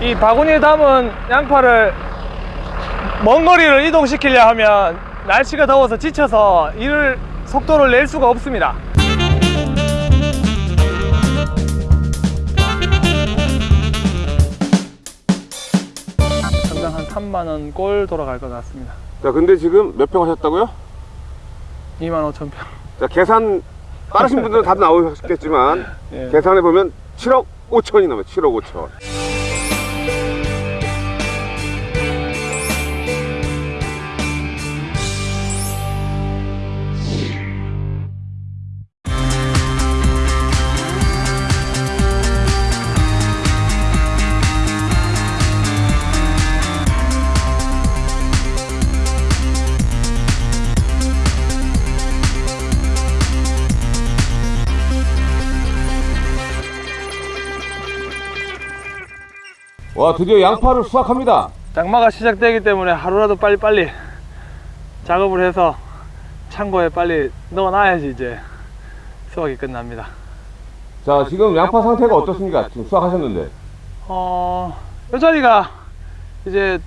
이 바구니에 담은 양파를 먼 거리를 이동시키려 하면 날씨가 더워서 지쳐서 이를 속도를 낼 수가 없습니다 당장 한 3만원 꼴 돌아갈 것 같습니다 자, 근데 지금 몇 평 하셨다고요? 2만 5천 평 자, 계산 빠르신 분들은 답 나오셨겠지만 예. 계산해 보면 7억 5천이 넘어요. 7억 5천. 와, 드디어 양파를 수확합니다. 장마가 시작되기 때문에 하루라도 빨리빨리 작업을 해서 창고에 빨리 넣어놔야지 이제 수확이 끝납니다 자, 지금 양파 상태가 어떻습니까? 지금 수확하셨는데. 어, 이 자리가 이제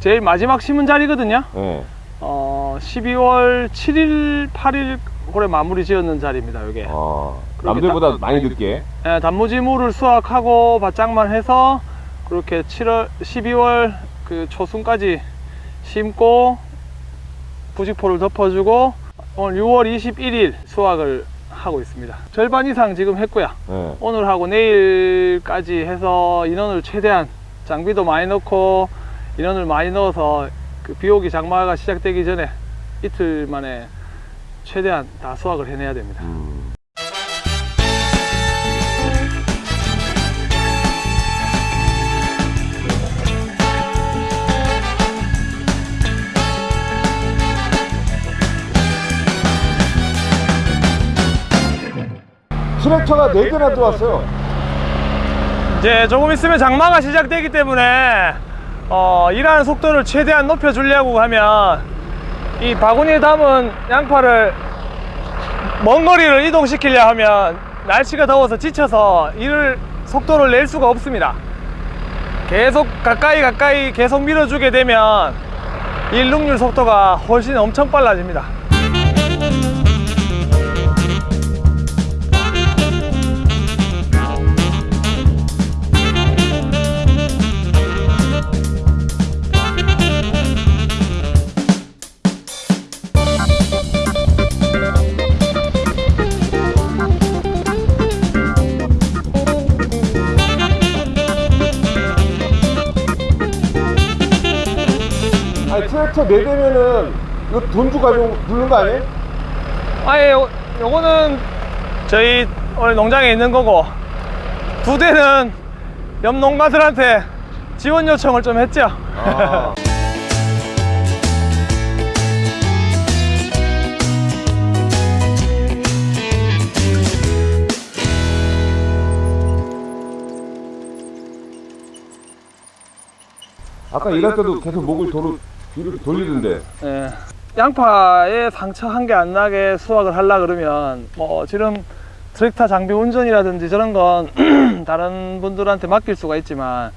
제일 마지막 심은 자리거든요 예. 어, 12월 7일, 8일 올해 마무리 지었는 자리입니다 이게 어, 그렇게 남들보다 많이 늦게. 예, 단무지물을 수확하고 바짝만 해서 그렇게 7월, 12월 그 초순까지 심고 부직포를 덮어주고 오늘 6월 21일 수확을 하고 있습니다. 절반 이상 지금 했고요. 예. 오늘하고 내일까지 해서 인원을 최대한 장비도 많이 넣고 인원을 많이 넣어서 그 비오기 장마가 시작되기 전에 이틀 만에 최대한 다 수확을 해내야 됩니다. 음. 트랙터가 4개나 들어왔어요. 이제 조금 있으면 장마가 시작되기 때문에 어, 일하는 속도를 최대한 높여 주려고 하면 이 바구니에 담은 양파를 먼 거리를 이동시키려 하면 날씨가 더워서 지쳐서 이를 속도를 낼 수가 없습니다 계속 가까이 가까이 계속 밀어주게 되면 일룩률 속도가 훨씬 엄청 빨라집니다 아니, 트랙터 4대면은 이거 돈 주고 부르는 거 아니에요? 아예 요, 요거는 저희 오늘 농장에 있는 거고 두 대는 옆 농가들한테 지원 요청을 좀 했죠 아. 아까 일할 때도 계속 목을 도로 뒤로 돌리던데. 예. 양파에 상처 한 개 안 나게 수확을 하려 그러면 뭐 지금 트랙터 장비 운전이라든지 저런 건 다른 분들한테 맡길 수가 있지만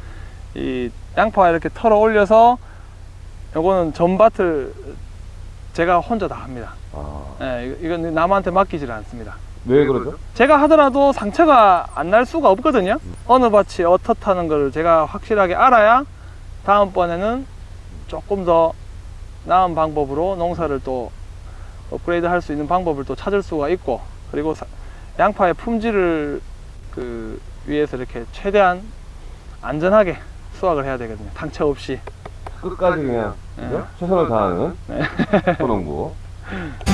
이 양파 이렇게 털어 올려서 요거는 전밭을 제가 혼자 다 합니다 아, 예, 이건 남한테 맡기질 않습니다 왜 그러죠? 제가 하더라도 상처가 안 날 수가 없거든요 어느 밭이 어떻다는 걸 제가 확실하게 알아야 다음번에는 조금 더 나은 방법으로 농사를 또 업그레이드 할 수 있는 방법을 또 찾을 수가 있고 그리고 사- 양파의 품질을 그 위해서 이렇게 최대한 안전하게 수확을 해야 되거든요 상처 없이 끝까지 그냥 네. 그죠? 최선을 다하는 네. 소농부.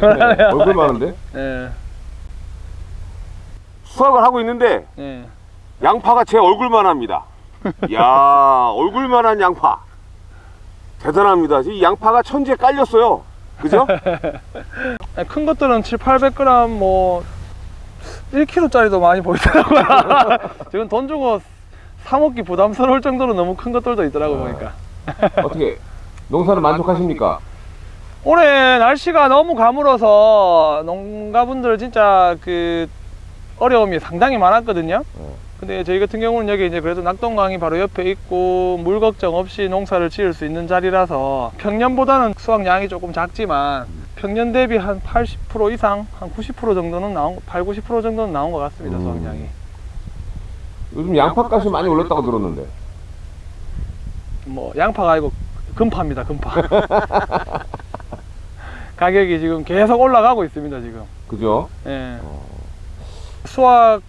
네. 얼굴 많은데? 예, 수확을 하고 있는데 예. 양파가 제 얼굴만 합니다. 야 얼굴만한 양파. 대단합니다. 이 양파가 천지에 깔렸어요. 그죠? 큰 것들은 7, 800g 뭐 1kg짜리도 많이 보이더라고요. 지금 돈 주고 사 먹기 부담스러울 정도로 너무 큰 것들도 있더라고 보니까. 어떻게 농사는 만족하십니까? 올해 날씨가 너무 가물어서 농가분들 진짜 그 어려움이 상당히 많았거든요. 어. 근데 저희 같은 경우는 여기 이제 그래도 낙동강이 바로 옆에 있고 물 걱정 없이 농사를 지을 수 있는 자리라서 평년보다는 수확량이 조금 작지만 평년 대비 한 80% 이상, 한 90% 정도는 나온, 8, 90% 정도는 나온 것 같습니다, 음. 수확량이. 요즘 양파값이 많이 올랐다고 들었는데. 뭐 양파가 아니고 금파입니다, 금파. 가격이 지금 계속 올라가고 있습니다, 지금. 그죠? 예. 수확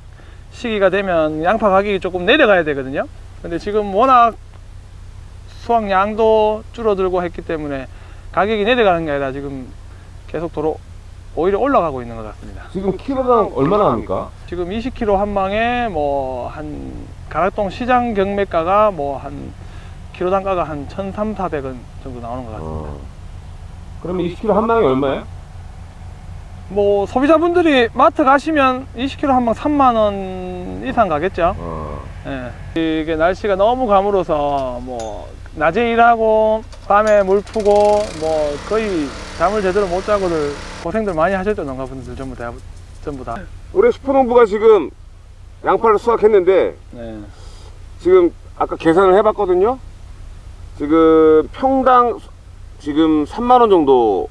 시기가 되면 양파 가격이 조금 내려가야 되거든요. 근데 지금 워낙 수확량도 줄어들고 했기 때문에 가격이 내려가는 게 아니라 지금 계속 도로 오히려 올라가고 있는 것 같습니다. 지금 키로당 얼마나 합니까? 지금 20kg 한 방에 뭐 한 가락동 시장 경매가가 뭐 한 키로 단가가 한 1,300, 400원 정도 나오는 것 같습니다. 어. 그러면 20kg 한 망에 얼마예요? 뭐 소비자분들이 마트 가시면 20kg 한 방 3만 원 이상 가겠죠. 어. 예. 이게 날씨가 너무 가물어서 뭐 낮에 일하고 밤에 물 푸고 뭐 거의 잠을 제대로 못 자고들 고생들 많이 하셨죠 농가분들 전부 다 전부 다. 올해 슈퍼농부가 지금 양파를 수확했는데 네. 지금 아까 계산을 해봤거든요. 지금 평당 지금 3만 원 정도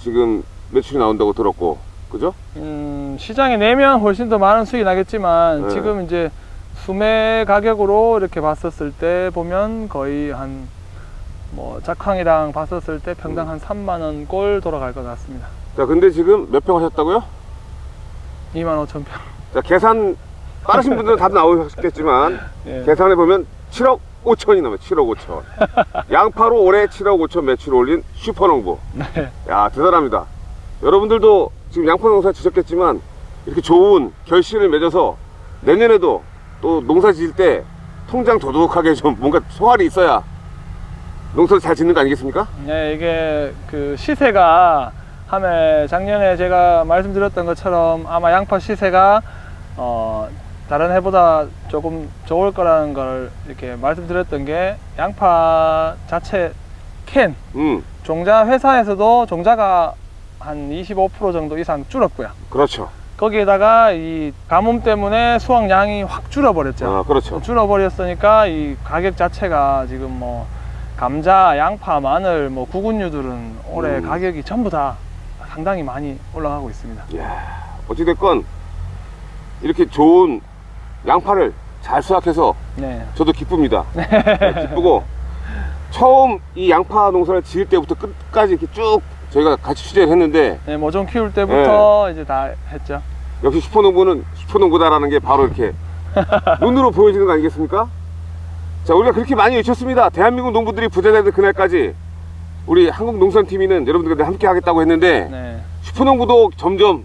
지금 매출이 나온다고 들었고, 그죠? 음, 시장에 내면 훨씬 더 많은 수익이 나겠지만 네. 지금 이제 수매 가격으로 이렇게 봤었을 때 보면 거의 한 뭐 작황이랑 봤었을 때 평당 한 3만 원 꼴 돌아갈 것 같습니다. 자, 근데 지금 몇 평 하셨다고요? 2만 5천 평. 자, 계산 빠르신 분들은 답 나오셨겠지만 예. 계산해 보면 7억 5천이 넘어요. 7억 5천. 양파로 올해 7억 5천 매출 올린 슈퍼농부. 네. 야, 대단합니다. 여러분들도 지금 양파 농사 지셨겠지만 이렇게 좋은 결실을 맺어서 내년에도 또 농사 지을 때 통장 도둑하게 좀 뭔가 소알이 있어야 농사를 잘 짓는 거 아니겠습니까? 네, 이게 그 시세가 함에 작년에 제가 말씀드렸던 것처럼 아마 양파 시세가 어 다른 해보다 조금 좋을 거라는 걸 이렇게 말씀드렸던 게 양파 자체 캔 음, 종자 회사에서도 종자가 한 25% 정도 이상 줄었고요. 그렇죠. 거기에다가 이 가뭄 때문에 수확량이 확 줄어버렸죠. 아, 그렇죠. 줄어버렸으니까 이 가격 자체가 지금 뭐 감자, 양파, 마늘, 뭐 구근류들은 올해 음. 가격이 전부 다 상당히 많이 올라가고 있습니다. 이야, 어찌됐건 이렇게 좋은 양파를 잘 수확해서 네. 저도 기쁩니다. 네, 기쁘고 처음 이 양파 농사를 지을 때부터 끝까지 이렇게 쭉 저희가 같이 취재를 했는데 네, 모종 키울 때부터 네. 이제 다 했죠. 역시 슈퍼농부는 슈퍼농부다라는 게 바로 이렇게 눈으로 보여지는 거 아니겠습니까? 자, 우리가 그렇게 많이 외쳤습니다. 대한민국 농부들이 부자 되는 그날까지 우리 한국농산TV는 여러분들과 함께 하겠다고 했는데 네. 슈퍼농부도 점점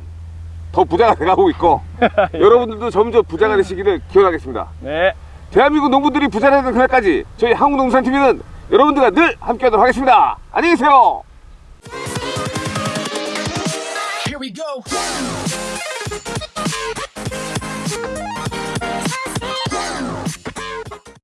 더 부자가 돼가고 있고 여러분들도 점점 부자가 되시기를 기원하겠습니다. 네. 대한민국 농부들이 부자 되는 그날까지 저희 한국농산TV는 여러분들과 늘 함께하도록 하겠습니다. 안녕히 계세요. Here we go.